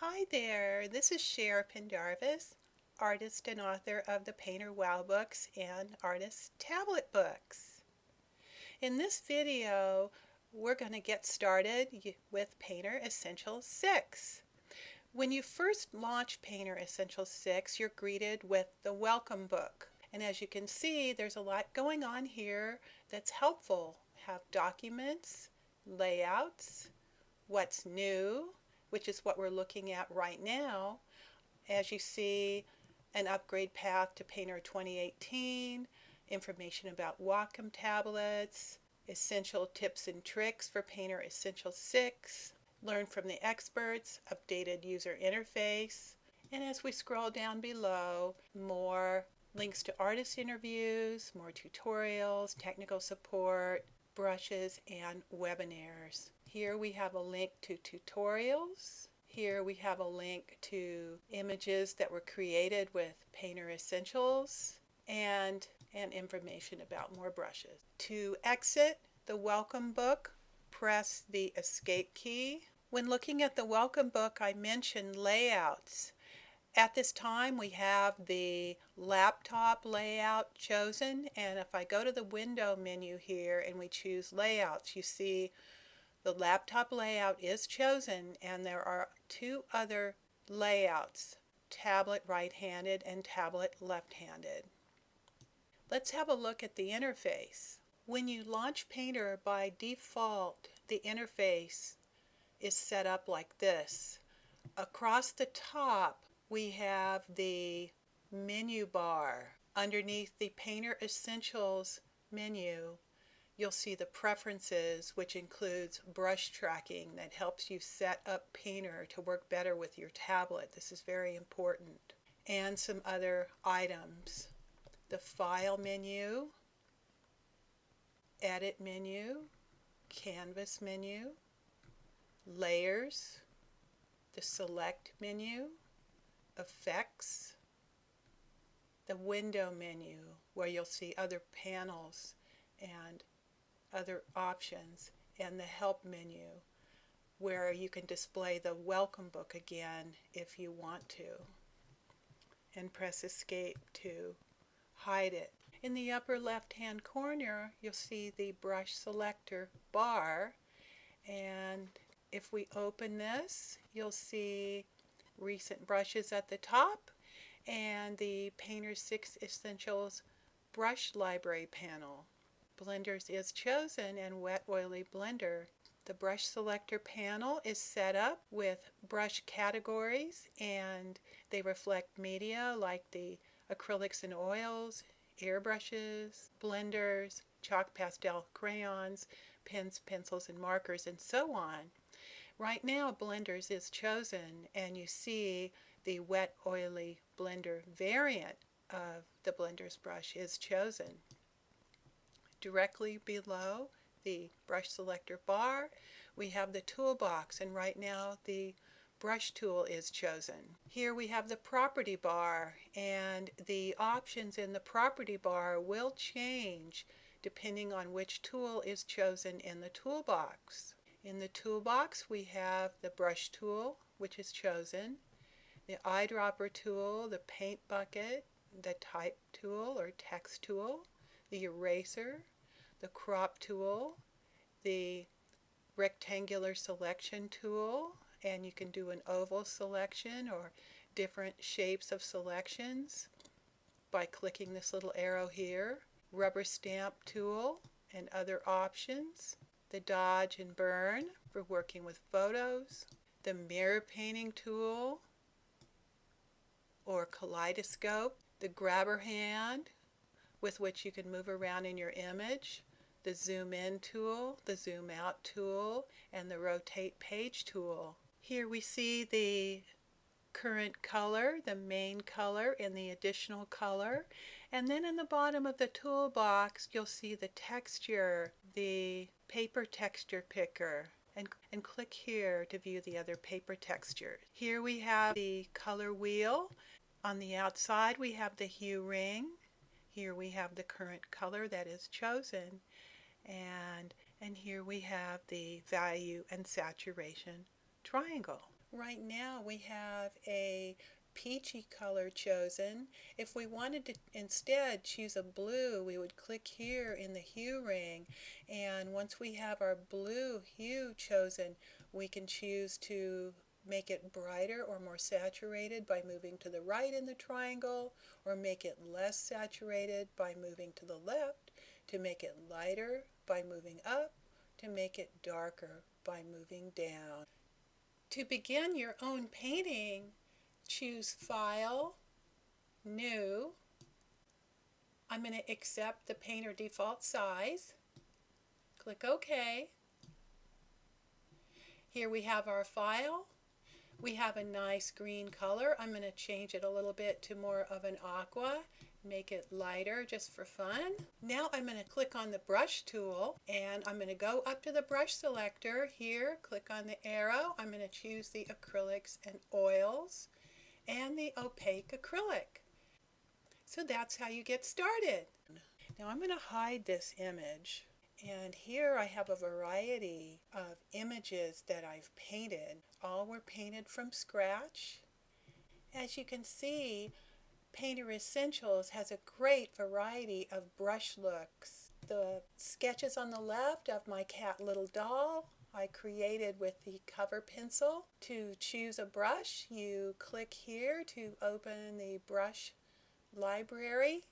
Hi there, this is Cher Pendarvis, artist and author of the Painter Wow books and Artist Tablet books. In this video, we're going to get started with Painter Essentials 6. When you first launch Painter Essentials 6, you're greeted with the Welcome book. And as you can see, there's a lot going on here that's helpful. Have documents, layouts, what's new, which is what we're looking at right now. As you see, an upgrade path to Painter 2018, information about Wacom tablets, essential tips and tricks for Painter Essential 6, learn from the experts, updated user interface, and as we scroll down below, more links to artist interviews, more tutorials, technical support, brushes, and webinars. Here we have a link to tutorials. Here we have a link to images that were created with Painter Essentials and, and information about more brushes. To exit the welcome book, press the escape key. When looking at the welcome book, I mentioned layouts. At this time, we have the laptop layout chosen, and if I go to the window menu here and we choose layouts, you see the laptop layout is chosen and there are two other layouts, tablet right-handed and tablet left-handed. Let's have a look at the interface. When you launch Painter by default, the interface is set up like this. Across the top, we have the menu bar. Underneath the Painter Essentials menu, you'll see the preferences, which includes brush tracking that helps you set up Painter to work better with your tablet. This is very important. And some other items. The File menu, Edit menu, Canvas menu, Layers, the Select menu, Effects, the Window menu, where you'll see other panels and other options and the help menu where you can display the welcome book again if you want to and press escape to hide it. In the upper left hand corner you'll see the brush selector bar and if we open this you'll see recent brushes at the top and the Painter 6 Essentials brush library panel. Blenders is chosen and wet oily blender. The brush selector panel is set up with brush categories and they reflect media like the acrylics and oils, airbrushes, blenders, chalk pastel crayons, pens, pencils, and markers, and so on. Right now, blenders is chosen, and you see the wet oily blender variant of the blender's brush is chosen. Directly below the brush selector bar, we have the toolbox, and right now the brush tool is chosen. Here we have the property bar, and the options in the property bar will change depending on which tool is chosen in the toolbox. In the toolbox, we have the brush tool, which is chosen, the eyedropper tool, the paint bucket, the type tool or text tool, the eraser, the crop tool, the rectangular selection tool, and you can do an oval selection or different shapes of selections by clicking this little arrow here. Rubber stamp tool and other options. The dodge and burn for working with photos. The mirror painting tool or kaleidoscope the grabber hand with which you can move around in your image, the zoom in tool, the zoom out tool, and the rotate page tool. Here we see the current color, the main color, and the additional color. And then in the bottom of the toolbox, you'll see the texture, the paper texture picker. And, and click here to view the other paper textures. Here we have the color wheel on the outside we have the hue ring. Here we have the current color that is chosen. And, and here we have the value and saturation triangle. Right now we have a peachy color chosen. If we wanted to instead choose a blue, we would click here in the hue ring. And once we have our blue hue chosen, we can choose to make it brighter or more saturated by moving to the right in the triangle, or make it less saturated by moving to the left, to make it lighter by moving up, to make it darker by moving down. To begin your own painting, choose File, New. I'm going to accept the painter default size. Click OK. Here we have our file. We have a nice green color. I'm going to change it a little bit to more of an aqua, make it lighter just for fun. Now I'm going to click on the brush tool and I'm going to go up to the brush selector here, click on the arrow. I'm going to choose the acrylics and oils and the opaque acrylic. So that's how you get started. Now I'm going to hide this image and here I have a variety of images that I've painted. All were painted from scratch. As you can see, Painter Essentials has a great variety of brush looks. The sketches on the left of my cat Little Doll I created with the cover pencil. To choose a brush, you click here to open the brush library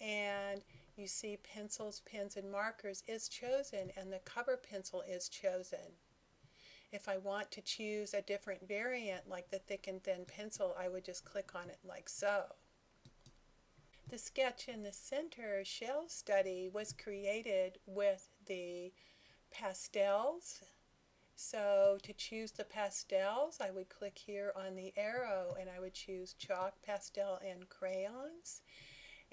and you see pencils, pens, and markers is chosen and the cover pencil is chosen. If I want to choose a different variant like the thick and thin pencil, I would just click on it like so. The sketch in the center shell study was created with the pastels. So to choose the pastels, I would click here on the arrow and I would choose chalk, pastel, and crayons.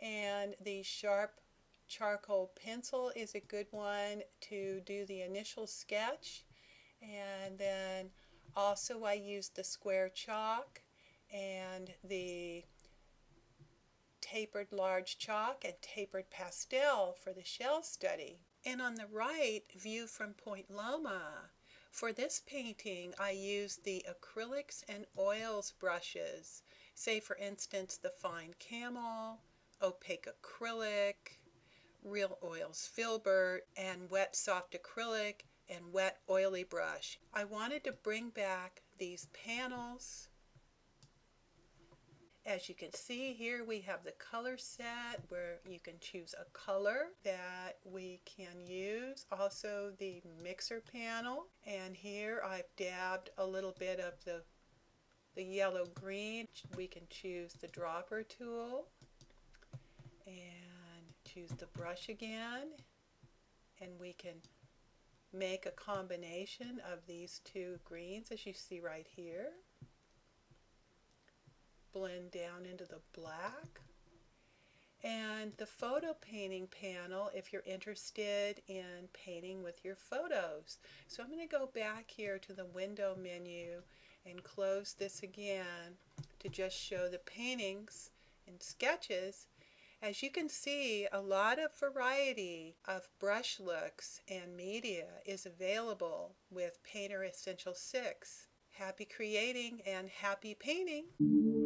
And the sharp charcoal pencil is a good one to do the initial sketch. And then also I used the square chalk and the tapered large chalk and tapered pastel for the shell study. And on the right, view from Point Loma. For this painting, I used the acrylics and oils brushes, say for instance the fine camel, opaque acrylic, real oils filbert, and wet soft acrylic and wet oily brush. I wanted to bring back these panels as you can see here we have the color set where you can choose a color that we can use. Also the mixer panel and here I've dabbed a little bit of the, the yellow green. We can choose the dropper tool and choose the brush again and we can make a combination of these two greens as you see right here blend down into the black. And the photo painting panel if you're interested in painting with your photos. So I'm going to go back here to the window menu and close this again to just show the paintings and sketches. As you can see, a lot of variety of brush looks and media is available with Painter Essential 6. Happy creating and happy painting!